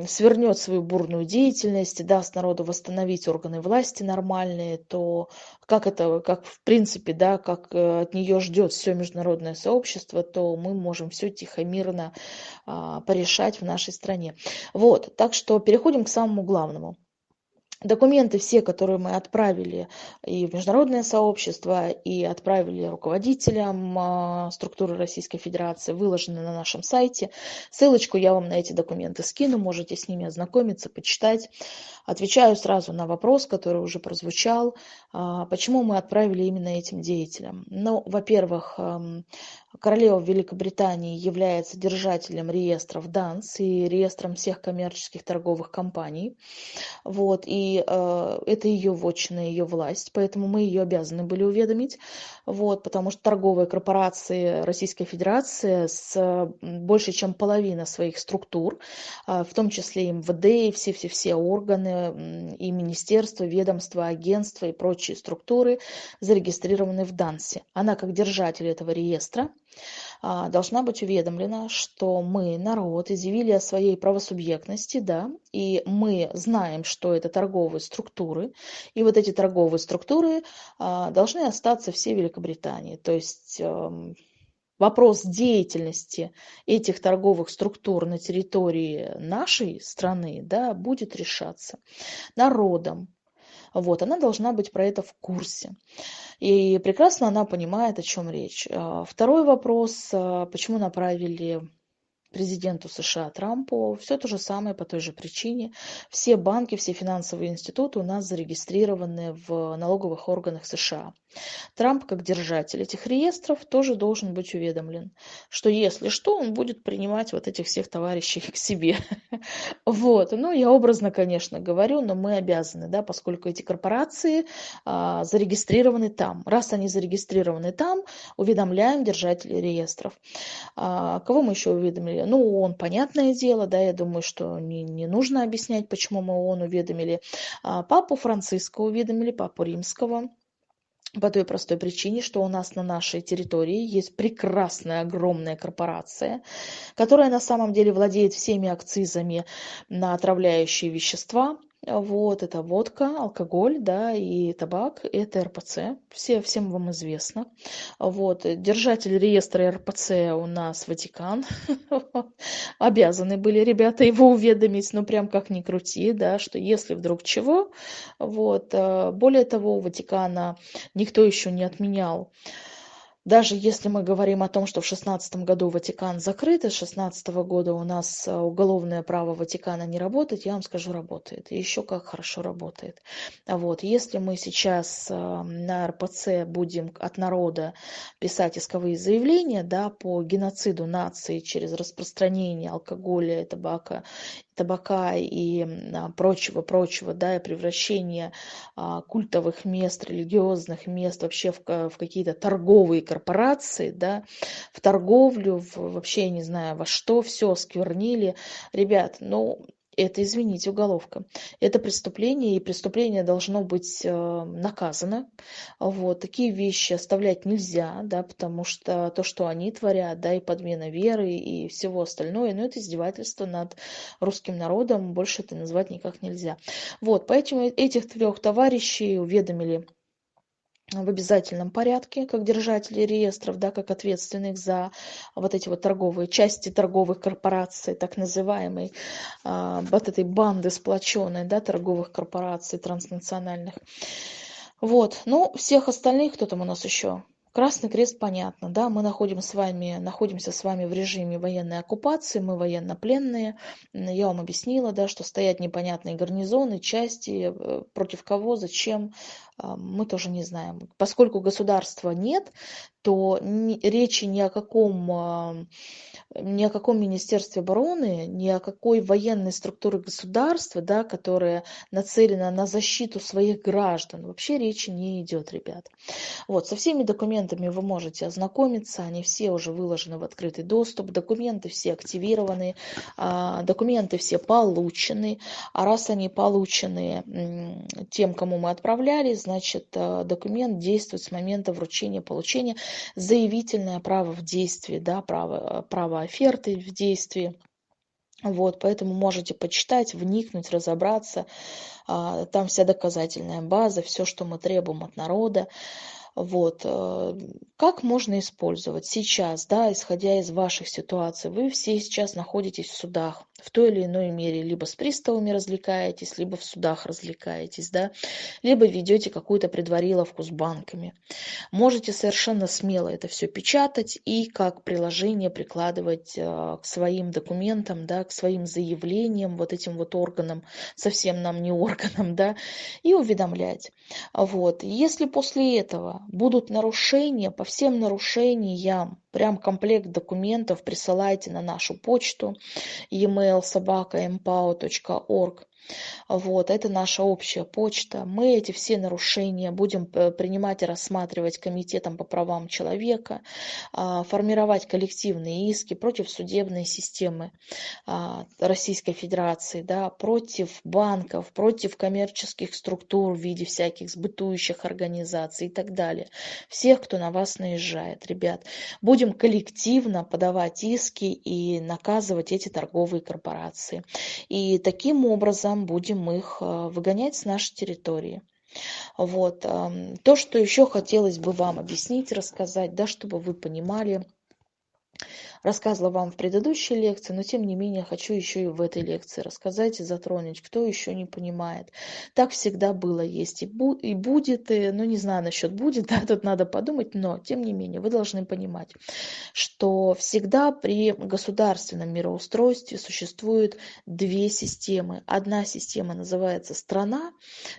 свернет свою бурную деятельность, и даст народу восстановить органы власти нормальные, то как это, как в принципе, да, как э, от нее ждет все международное сообщество, то мы можем все тихо, мирно а, порешать в нашей стране. Вот, так что переходим к самому главному. Документы все, которые мы отправили и в международное сообщество, и отправили руководителям а, структуры Российской Федерации, выложены на нашем сайте. Ссылочку я вам на эти документы скину, можете с ними ознакомиться, почитать. Отвечаю сразу на вопрос, который уже прозвучал, а, почему мы отправили именно этим деятелям. Ну, во-первых, Королева Великобритании является держателем реестров ДАНС и реестром всех коммерческих торговых компаний. Вот, и э, это ее вотчина, ее власть, поэтому мы ее обязаны были уведомить. Вот, потому что торговые корпорации Российской Федерации с больше чем половина своих структур, э, в том числе и МВД, и все-все-все органы, и министерства, ведомства, агентства и прочие структуры зарегистрированы в ДАНСе. Она как держатель этого реестра должна быть уведомлена, что мы, народ, изъявили о своей правосубъектности, да, и мы знаем, что это торговые структуры, и вот эти торговые структуры а, должны остаться все в Великобритании. То есть эм, вопрос деятельности этих торговых структур на территории нашей страны да, будет решаться народом, вот, она должна быть про это в курсе. И прекрасно она понимает, о чем речь. А, второй вопрос, а, почему направили президенту США Трампу все то же самое по той же причине. Все банки, все финансовые институты у нас зарегистрированы в налоговых органах США. Трамп, как держатель этих реестров, тоже должен быть уведомлен, что если что, он будет принимать вот этих всех товарищей к себе. Вот, ну я образно, конечно, говорю, но мы обязаны, да, поскольку эти корпорации а, зарегистрированы там. Раз они зарегистрированы там, уведомляем держателей реестров. А, кого мы еще уведомили? Ну, он, понятное дело, да, я думаю, что не, не нужно объяснять, почему мы он уведомили. А, папу Франциска уведомили, папу Римского, по той простой причине, что у нас на нашей территории есть прекрасная огромная корпорация, которая на самом деле владеет всеми акцизами на отравляющие вещества, вот, это водка, алкоголь, да, и табак, это РПЦ, все, всем вам известно. Вот, держатель реестра РПЦ у нас Ватикан, обязаны были ребята его уведомить, ну, прям как ни крути, да, что если вдруг чего, вот, э, более того, у Ватикана никто еще не отменял даже если мы говорим о том, что в шестнадцатом году Ватикан закрыт, и с шестнадцатого года у нас э, уголовное право Ватикана не работает, я вам скажу, работает. И еще как хорошо работает. Вот. Если мы сейчас э, на РПЦ будем от народа писать исковые заявления да, по геноциду нации через распространение алкоголя, табака табака и прочего-прочего, да, и превращение а, культовых мест, религиозных мест вообще в, в какие-то торговые корпорации, да, в торговлю, в, вообще, я не знаю, во что все сквернили. Ребят, ну, это, извините, уголовка. Это преступление, и преступление должно быть э, наказано. Вот. Такие вещи оставлять нельзя, да, потому что то, что они творят, да, и подмена веры, и всего остальное, ну, это издевательство над русским народом, больше это назвать никак нельзя. Вот, поэтому этих трех товарищей уведомили в обязательном порядке, как держатели реестров, да, как ответственных за вот эти вот торговые части торговых корпораций, так называемой, а, вот этой банды сплоченной, да, торговых корпораций транснациональных. Вот, ну, всех остальных, кто там у нас еще? Красный Крест, понятно, да, мы находим с вами, находимся с вами в режиме военной оккупации, мы военнопленные. Я вам объяснила, да, что стоят непонятные гарнизоны, части, э, против кого, зачем, а, мы тоже не знаем. Поскольку государства нет, то речи ни о каком, а, ни о каком Министерстве обороны, ни о какой военной структуре государства, да, которая нацелена на защиту своих граждан, вообще речи не идет, ребят. Вот, со всеми документами вы можете ознакомиться, они все уже выложены в открытый доступ, документы все активированы, а, документы все получены, а раз они получены тем, кому мы отправляли, значит, э, документ действует с момента вручения, получения, заявительное право в действии, да, право, право оферты в действии. Вот, поэтому можете почитать, вникнуть, разобраться. А, там вся доказательная база, все, что мы требуем от народа. Вот. Э, как можно использовать сейчас, да, исходя из ваших ситуаций? Вы все сейчас находитесь в судах в той или иной мере. Либо с приставами развлекаетесь, либо в судах развлекаетесь, да, либо ведете какую-то предвариловку с банками. Можете совершенно смело это все печатать и как приложение прикладывать э, к своим документам, да, к своим заявлениям, вот этим вот органам, совсем нам не органам, да, и уведомлять. Вот. Если после этого будут нарушения, по всем нарушениям, прям комплект документов присылайте на нашу почту e-mail mpow.org вот, это наша общая почта. Мы эти все нарушения будем э, принимать и рассматривать комитетом по правам человека, а, формировать коллективные иски против судебной системы а, Российской Федерации, да, против банков, против коммерческих структур в виде всяких сбытующих организаций и так далее. Всех, кто на вас наезжает, ребят. Будем коллективно подавать иски и наказывать эти торговые корпорации. И таким образом там будем их э, выгонять с нашей территории. Вот. Эм, то, что еще хотелось бы вам объяснить, рассказать, да, чтобы вы понимали, рассказывала вам в предыдущей лекции, но тем не менее хочу еще и в этой лекции рассказать и затронуть, кто еще не понимает. Так всегда было, есть и, бу и будет, и, ну не знаю насчет будет, да, тут надо подумать, но тем не менее вы должны понимать, что всегда при государственном мироустройстве существует две системы. Одна система называется страна,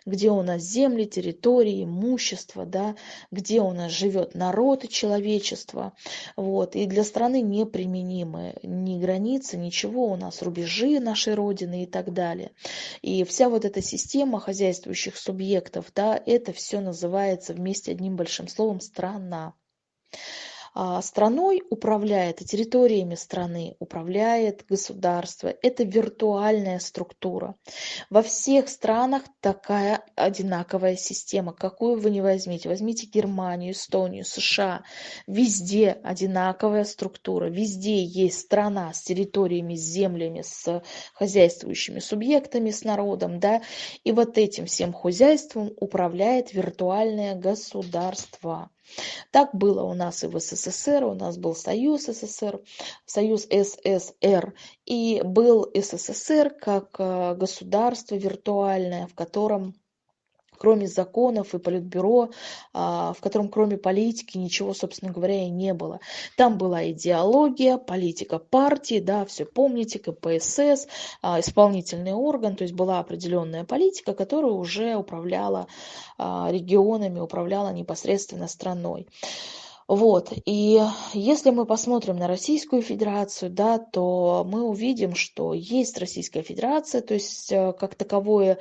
где у нас земли, территории, имущество, да, где у нас живет народ и человечество. Вот. И для страны неприменимы ни границы, ничего, у нас рубежи нашей Родины и так далее. И вся вот эта система хозяйствующих субъектов, да, это все называется вместе одним большим словом страна. А, страной управляет территориями страны управляет государство. Это виртуальная структура. Во всех странах такая одинаковая система. Какую вы не возьмите. Возьмите Германию, Эстонию, США. Везде одинаковая структура. Везде есть страна с территориями, с землями, с хозяйствующими субъектами, с народом. Да? И вот этим всем хозяйством управляет виртуальное государство. Так было у нас и в СССР, у нас был Союз СССР, Союз СССР, и был СССР как э, государство виртуальное, в котором кроме законов и политбюро, а, в котором кроме политики ничего, собственно говоря, и не было. Там была идеология, политика партии, да, все помните, КПСС, а, исполнительный орган, то есть была определенная политика, которая уже управляла а, регионами, управляла непосредственно страной. Вот. И если мы посмотрим на Российскую Федерацию, да, то мы увидим, что есть Российская Федерация, то есть э, как таковое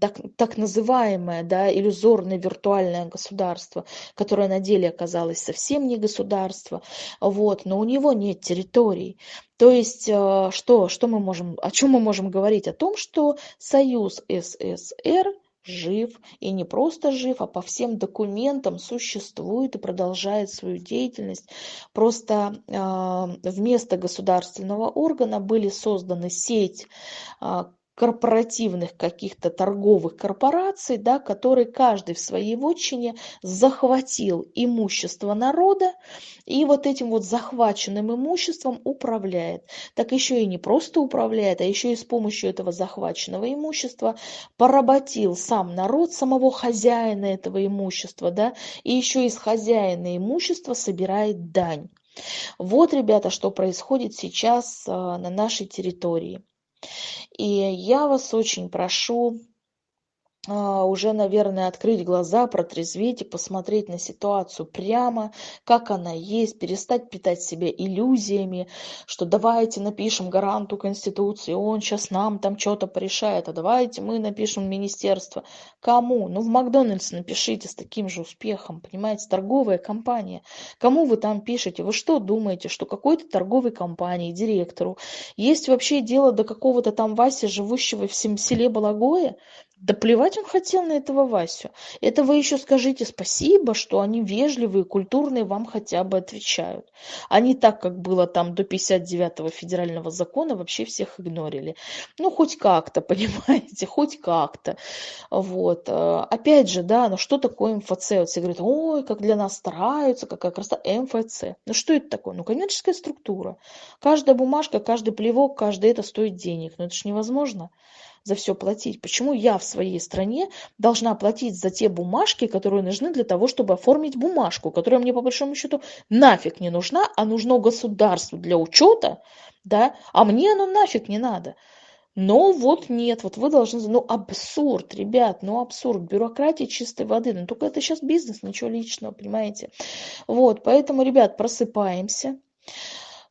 так, так называемое да, иллюзорное виртуальное государство, которое на деле оказалось совсем не государство, вот, но у него нет территорий. То есть э, что, что мы можем, о чем мы можем говорить? О том, что Союз СССР жив и не просто жив, а по всем документам существует и продолжает свою деятельность. Просто э, вместо государственного органа были созданы сеть э, корпоративных каких-то торговых корпораций, да, которые каждый в своей вотчине захватил имущество народа и вот этим вот захваченным имуществом управляет. Так еще и не просто управляет, а еще и с помощью этого захваченного имущества поработил сам народ, самого хозяина этого имущества, да, и еще из хозяина имущества собирает дань. Вот, ребята, что происходит сейчас а, на нашей территории. И я вас очень прошу уже, наверное, открыть глаза, протрезветь и посмотреть на ситуацию прямо, как она есть, перестать питать себя иллюзиями, что давайте напишем гаранту Конституции, он сейчас нам там что-то порешает, а давайте мы напишем министерство. Кому? Ну, в Макдональдс напишите с таким же успехом, понимаете, торговая компания. Кому вы там пишете? Вы что думаете, что какой-то торговой компании, директору есть вообще дело до какого-то там Васи, живущего в селе Балагое? Да плевать он хотел на этого Васю. Это вы еще скажите спасибо, что они вежливые, культурные, вам хотя бы отвечают. Не так, как было там до 59-го федерального закона, вообще всех игнорили. Ну, хоть как-то, понимаете, хоть как-то. Вот. Э, опять же, да, ну что такое МФЦ? Вот все говорят, ой, как для нас стараются, какая красота. МФЦ. Ну что это такое? Ну, коммерческая структура. Каждая бумажка, каждый плевок, каждый это стоит денег. Но это же невозможно за все платить? Почему я в своей стране должна платить за те бумажки, которые нужны для того, чтобы оформить бумажку, которая мне по большому счету нафиг не нужна, а нужно государству для учета, да, а мне оно нафиг не надо. Но вот нет, вот вы должны, ну абсурд, ребят, ну абсурд, бюрократия чистой воды, ну только это сейчас бизнес, ничего личного, понимаете. Вот, поэтому, ребят, просыпаемся,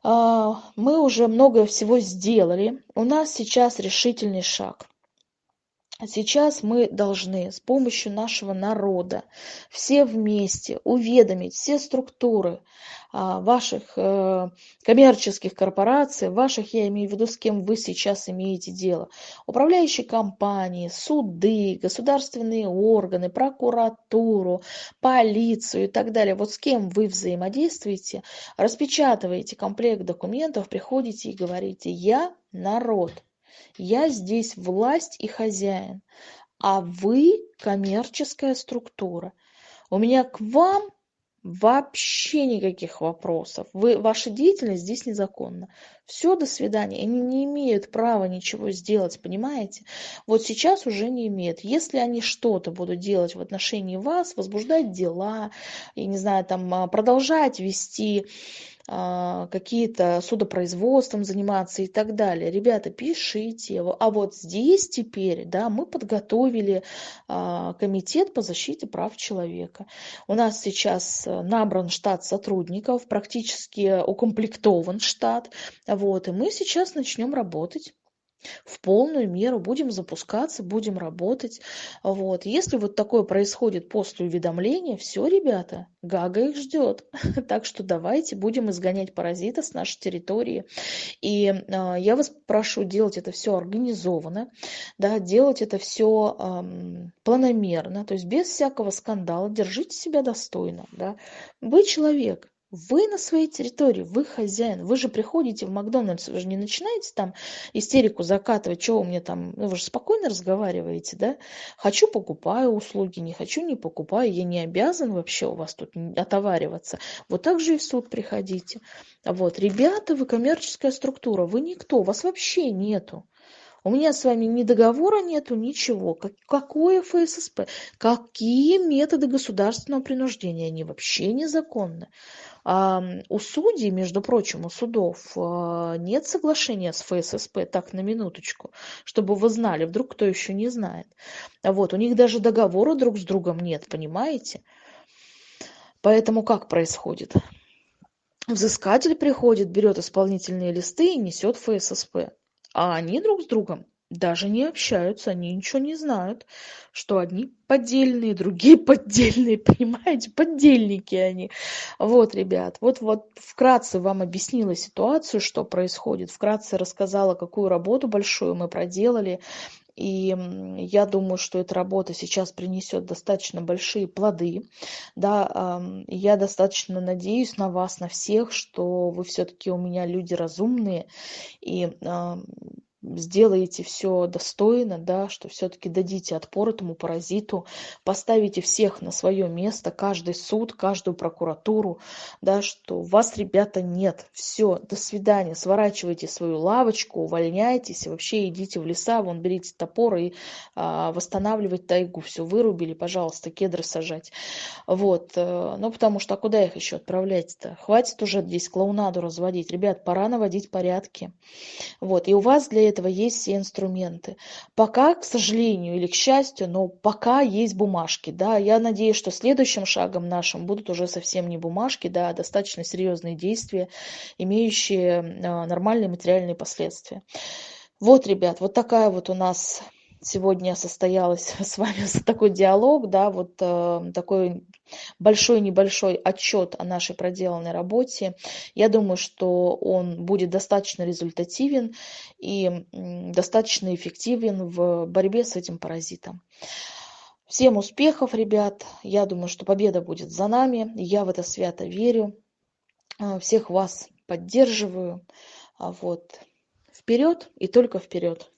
мы уже много всего сделали. У нас сейчас решительный шаг. Сейчас мы должны с помощью нашего народа все вместе уведомить все структуры а, ваших э, коммерческих корпораций, ваших, я имею в виду, с кем вы сейчас имеете дело, управляющие компании, суды, государственные органы, прокуратуру, полицию и так далее. Вот с кем вы взаимодействуете, распечатываете комплект документов, приходите и говорите «Я народ». Я здесь власть и хозяин, а вы коммерческая структура. У меня к вам Вообще никаких вопросов. Вы, ваша деятельность здесь незаконна. Все, до свидания. Они не имеют права ничего сделать, понимаете? Вот сейчас уже не имеют. Если они что-то будут делать в отношении вас, возбуждать дела, я не знаю, там а, продолжать вести какие-то судопроизводством заниматься и так далее. Ребята, пишите. А вот здесь теперь, да, мы подготовили а, комитет по защите прав человека. У нас сейчас э, набран штат сотрудников, практически укомплектован штат. Вот, и мы сейчас начнем работать в полную меру, будем запускаться, будем работать. Вот. Если вот такое происходит после уведомления, все, ребята, Гага их ждет. Так что давайте будем изгонять паразита с нашей территории. И э, я вас прошу делать это все организованно, да, делать это все э, планомерно, то есть без всякого скандала, держите себя достойно. Да. Вы человек, вы на своей территории, вы хозяин. Вы же приходите в Макдональдс, вы же не начинаете там истерику закатывать, что у меня там, ну, вы же спокойно разговариваете, да? Хочу, покупаю услуги, не хочу, не покупаю. Я не обязан вообще у вас тут отовариваться. Вот так же и в суд приходите. Вот, ребята, вы коммерческая структура, вы никто, вас вообще нету. У меня с вами ни договора нету, ничего. Как, какое ФССП? Какие методы государственного принуждения? Они вообще незаконны. У судей, между прочим, у судов а, нет соглашения с ФССП, так на минуточку, чтобы вы знали, вдруг кто еще не знает. Вот, у них даже договора друг с другом нет, понимаете? Поэтому как происходит? Взыскатель приходит, берет исполнительные листы и несет ФССП. А они друг с другом даже не общаются, они ничего не знают, что одни поддельные, другие поддельные, понимаете, поддельники они. Вот, ребят, вот, вот вкратце вам объяснила ситуацию, что происходит, вкратце рассказала, какую работу большую мы проделали, и я думаю, что эта работа сейчас принесет достаточно большие плоды. Да, я достаточно надеюсь на вас, на всех, что вы все-таки у меня люди разумные и сделаете все достойно, да, что все-таки дадите отпор этому паразиту, поставите всех на свое место, каждый суд, каждую прокуратуру, да, что вас, ребята, нет. Все, до свидания, сворачивайте свою лавочку, увольняйтесь, вообще идите в леса, вон берите топор и а, восстанавливать тайгу. Все, вырубили, пожалуйста, кедры сажать. Вот, э, ну потому что а куда их еще отправлять-то? Хватит уже здесь клоунаду разводить. Ребят, пора наводить порядки. Вот, и у вас для этого есть все инструменты. Пока, к сожалению или к счастью, но пока есть бумажки. Да, я надеюсь, что следующим шагом нашим будут уже совсем не бумажки, да, а достаточно серьезные действия, имеющие а, нормальные материальные последствия. Вот, ребят, вот такая вот у нас сегодня состоялась с вами такой диалог, да, вот э, такой большой небольшой отчет о нашей проделанной работе. Я думаю, что он будет достаточно результативен и достаточно эффективен в борьбе с этим паразитом. Всем успехов, ребят. Я думаю, что победа будет за нами. Я в это свято верю. Э, всех вас поддерживаю. А вот. Вперед и только вперед.